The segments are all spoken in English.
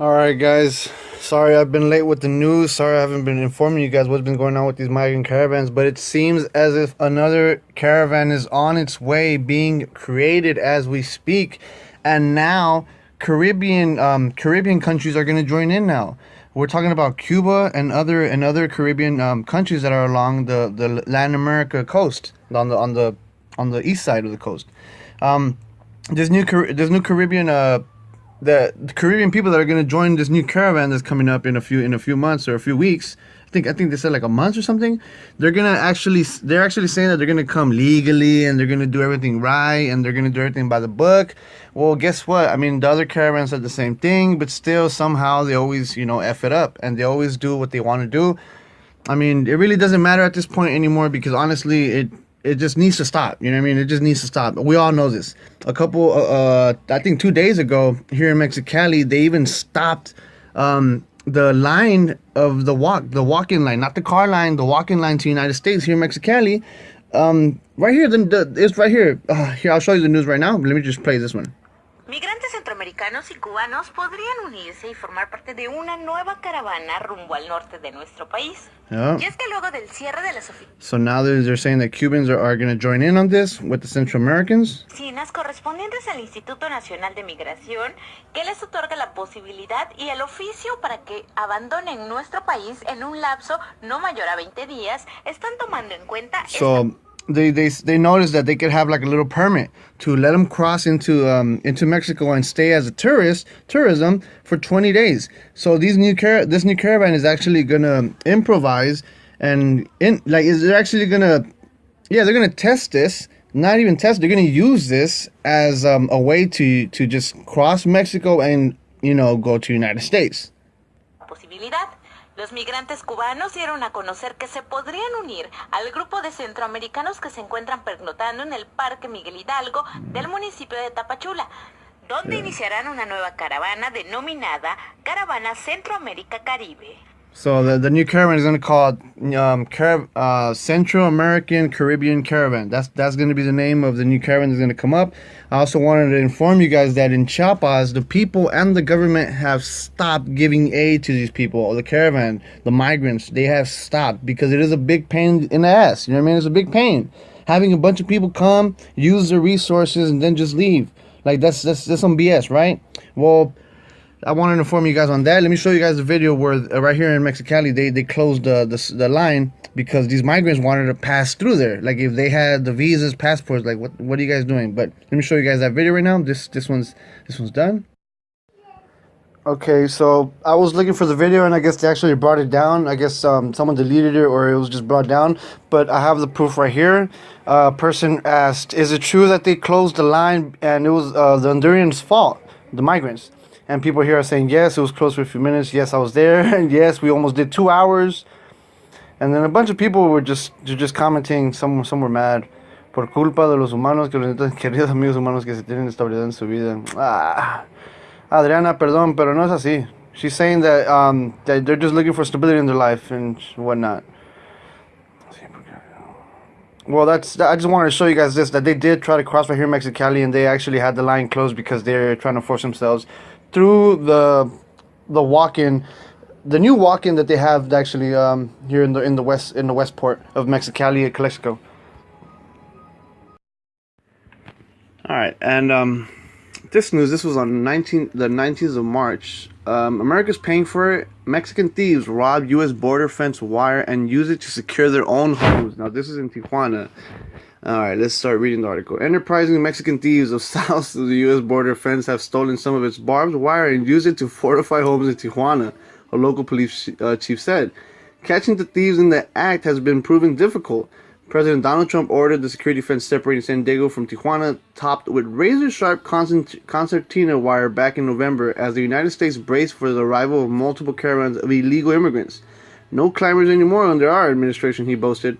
Alright guys, sorry I've been late with the news. Sorry I haven't been informing you guys what's been going on with these migrant caravans, but it seems as if another caravan is on its way being created as we speak. And now Caribbean um, Caribbean countries are going to join in now. We're talking about Cuba and other and other Caribbean um, countries that are along the, the Latin America coast on the on the on the east side of the coast. Um, there's new there's new Caribbean uh, the, the Caribbean people that are going to join this new caravan that's coming up in a few in a few months or a few weeks. I think I think they said like a month or something. They're gonna actually they're actually saying that they're gonna come legally and they're gonna do everything right and they're gonna do everything by the book. Well, guess what? I mean, the other caravans said the same thing, but still somehow they always you know f it up and they always do what they want to do. I mean, it really doesn't matter at this point anymore because honestly, it it just needs to stop. You know what I mean? It just needs to stop. We all know this. A couple, uh, uh I think two days ago here in Mexicali, they even stopped um, the line of the walk, the walk-in line, not the car line, the walk-in line to United States here in Mexicali. Um, right here, the, the, it's right here. Uh, here, I'll show you the news right now. Let me just play this one. Migrantes centroamericanos y cubanos podrían unirse y formar parte de una nueva caravana rumbo al norte de nuestro país. Yeah. Y es que luego del cierre de las So now they're saying that Cubans are, are going to join in on this with the Central Americans. oficinas correspondientes al Instituto Nacional de Migración que les otorga la posibilidad y el oficio para que abandonen nuestro país en un lapso no mayor a 20 días, están tomando en cuenta so, esta they they they noticed that they could have like a little permit to let them cross into um into Mexico and stay as a tourist tourism for 20 days. So these new car this new caravan is actually gonna improvise and in like is they're actually gonna yeah they're gonna test this not even test they're gonna use this as um, a way to to just cross Mexico and you know go to United States. Los migrantes cubanos dieron a conocer que se podrían unir al grupo de centroamericanos que se encuentran pernotando en el Parque Miguel Hidalgo del municipio de Tapachula, donde iniciarán una nueva caravana denominada Caravana Centroamérica Caribe. So the, the new caravan is going to call it um, Car- uh, Central American Caribbean Caravan. That's that's going to be the name of the new caravan that's going to come up. I also wanted to inform you guys that in Chiapas, the people and the government have stopped giving aid to these people, the caravan, the migrants. They have stopped because it is a big pain in the ass. You know what I mean? It's a big pain having a bunch of people come, use the resources, and then just leave. Like that's that's that's some BS, right? Well I wanted to inform you guys on that. Let me show you guys the video where uh, right here in Mexicali they they closed the, the the line because these migrants wanted to pass through there. Like if they had the visas, passports, like what what are you guys doing? But let me show you guys that video right now. This this one's this one's done. Okay, so I was looking for the video and I guess they actually brought it down. I guess um, someone deleted it or it was just brought down. But I have the proof right here. A uh, person asked, is it true that they closed the line and it was uh, the Hondurans' fault, the migrants? And people here are saying, yes, it was closed for a few minutes. Yes, I was there. And yes, we almost did two hours. And then a bunch of people were just just commenting. Some, some were mad. Por culpa de los humanos, que los queridos amigos humanos que se tienen estabilidad en su vida. Ah, Adriana, perdón, pero no es así. She's saying that, um, that they're just looking for stability in their life and whatnot. Well, that's. I just wanted to show you guys this that they did try to cross right here in Mexicali, and they actually had the line closed because they're trying to force themselves through the the walk-in, the new walk-in that they have actually um, here in the in the west in the west port of Mexicali, Calexico. All right, and um, this news. This was on 19 the 19th of March. Um, America's paying for it. Mexican thieves rob U.S. border fence wire and use it to secure their own homes. Now this is in Tijuana. All right, let's start reading the article. Enterprising Mexican thieves of south of the U.S. border fence have stolen some of its barbed wire and used it to fortify homes in Tijuana, a local police uh, chief said. Catching the thieves in the act has been proven difficult. President Donald Trump ordered the security fence separating San Diego from Tijuana topped with razor-sharp concertina wire back in November as the United States braced for the arrival of multiple caravans of illegal immigrants. No climbers anymore under our administration, he boasted.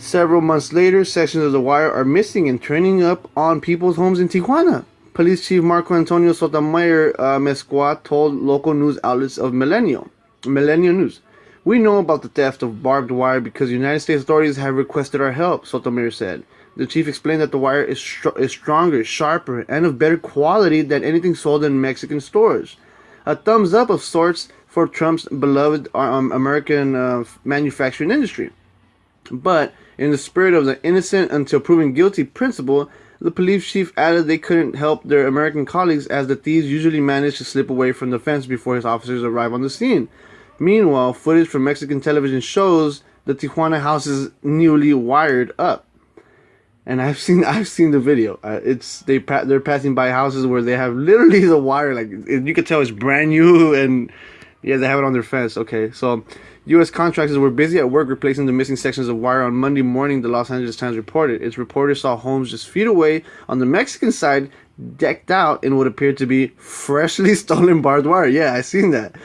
Several months later, sections of the wire are missing and turning up on people's homes in Tijuana. Police Chief Marco Antonio Sotomayor uh, told local news outlets of Millennial, Millennial News. We know about the theft of barbed wire because United States authorities have requested our help, Sotomayor said. The chief explained that the wire is, str- is stronger, sharper, and of better quality than anything sold in Mexican stores. A thumbs up of sorts for Trump's beloved um, American uh, manufacturing industry. But in the spirit of the innocent until proven guilty principle, the police chief added they couldn't help their American colleagues as the thieves usually managed to slip away from the fence before his officers arrive on the scene. Meanwhile, footage from Mexican television shows the Tijuana house is newly wired up. And I've seen I've seen the video. Uh, it's they pa- they're passing by houses where they have literally the wire like you could tell it's brand new and yeah they have it on their fence. Okay, so U.S. contractors were busy at work replacing the missing sections of wire on Monday morning, the Los Angeles Times reported. Its reporters saw homes just feet away on the Mexican side decked out in what appeared to be freshly stolen barbed wire. Yeah, I seen that.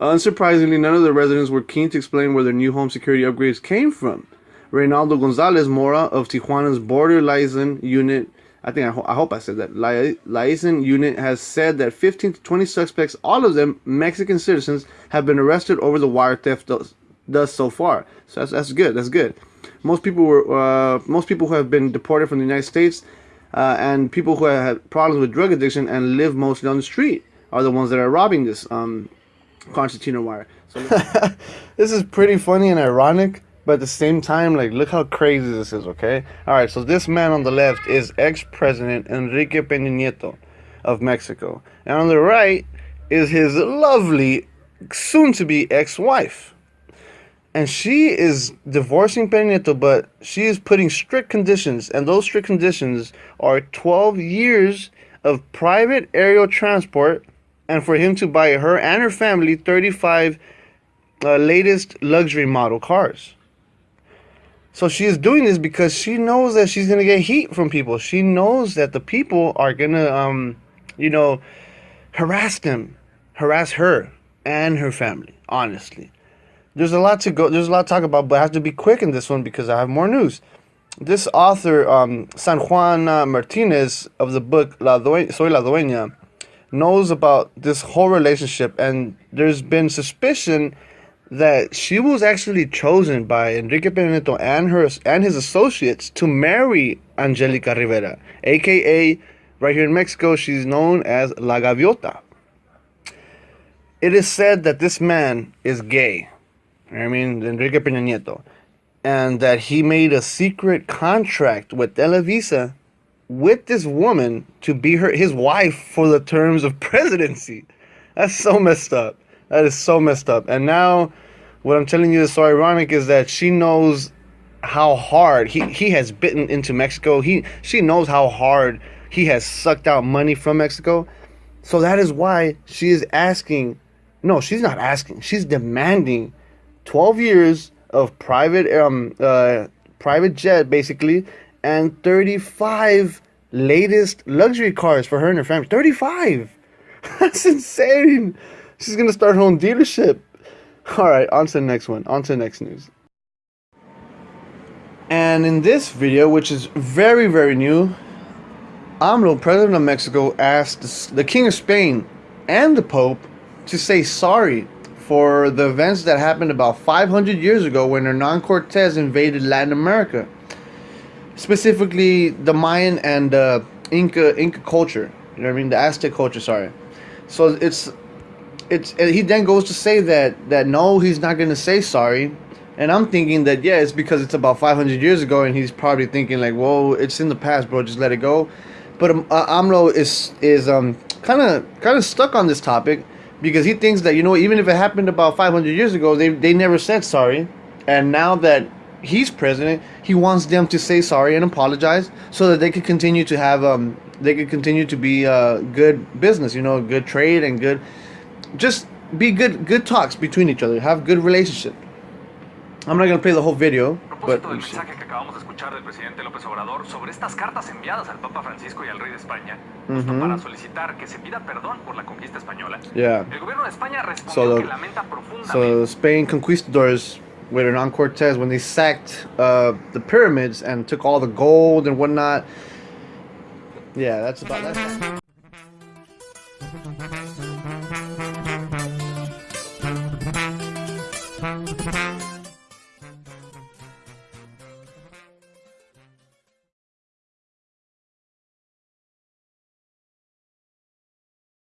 Unsurprisingly, none of the residents were keen to explain where their new home security upgrades came from. Reynaldo Gonzalez Mora of Tijuana's border liaison unit I think I, ho- I, hope I said that. Liaison unit has said that 15 to 20 suspects, all of them Mexican citizens, have been arrested over the wire theft thus, so far. So that's, that's good. That's good. Most people were uh, most people who have been deported from the United States uh, and people who have had problems with drug addiction and live mostly on the street are the ones that are robbing this um, concertina wire. So this is pretty funny and ironic but at the same time, like, look how crazy this is, okay? All right, so this man on the left is ex President Enrique Peña Nieto of Mexico. And on the right is his lovely, soon to be ex wife. And she is divorcing Peña Nieto, but she is putting strict conditions. And those strict conditions are 12 years of private aerial transport and for him to buy her and her family 35 uh, latest luxury model cars. So she is doing this because she knows that she's gonna get heat from people. She knows that the people are gonna, um, you know, harass them, harass her and her family. Honestly, there's a lot to go. There's a lot to talk about, but I have to be quick in this one because I have more news. This author, um, San Juan Martinez of the book La Due- Soy la Dueña, knows about this whole relationship, and there's been suspicion that she was actually chosen by Enrique Peña Nieto and her and his associates to marry Angelica Rivera, aka right here in Mexico, she's known as La Gaviota. It is said that this man is gay. I mean, Enrique Peña Nieto, and that he made a secret contract with Televisa with this woman to be her his wife for the terms of presidency. That's so messed up. That is so messed up. And now, what I'm telling you is so ironic is that she knows how hard he, he has bitten into Mexico. He she knows how hard he has sucked out money from Mexico. So that is why she is asking. No, she's not asking. She's demanding 12 years of private um uh private jet basically and 35 latest luxury cars for her and her family. 35. That's insane. She's gonna start her own dealership. All right, on to the next one. On to the next news. And in this video, which is very, very new, AMLO, President of Mexico, asked the King of Spain and the Pope to say sorry for the events that happened about 500 years ago when Hernan Cortez invaded Latin America, specifically the Mayan and uh, Inca Inca culture. You know what I mean? The Aztec culture. Sorry. So it's it's he then goes to say that that no, he's not going to say sorry. And I'm thinking that yeah, it's because it's about 500 years ago, and he's probably thinking like, "Whoa, it's in the past, bro. Just let it go." But um, uh, AMLO is is um kind of kind of stuck on this topic because he thinks that you know even if it happened about 500 years ago, they they never said sorry, and now that he's president, he wants them to say sorry and apologize so that they could continue to have um they could continue to be uh good business, you know, good trade and good just be good good talks between each other, have good relationship. I'm not gonna play the whole video, but del mensaje que acabamos de escuchar del presidente López Obrador sobre estas cartas enviadas al Papa Francisco y al rey de España, justo para solicitar que se pida perdón por la conquista española. Yeah. El gobierno de España respondió So the- que lamenta profundamente So Spain conquistadors with Hernan Cortez when they sacked uh, the pyramids and took all the gold and whatnot. Yeah, that's about that's.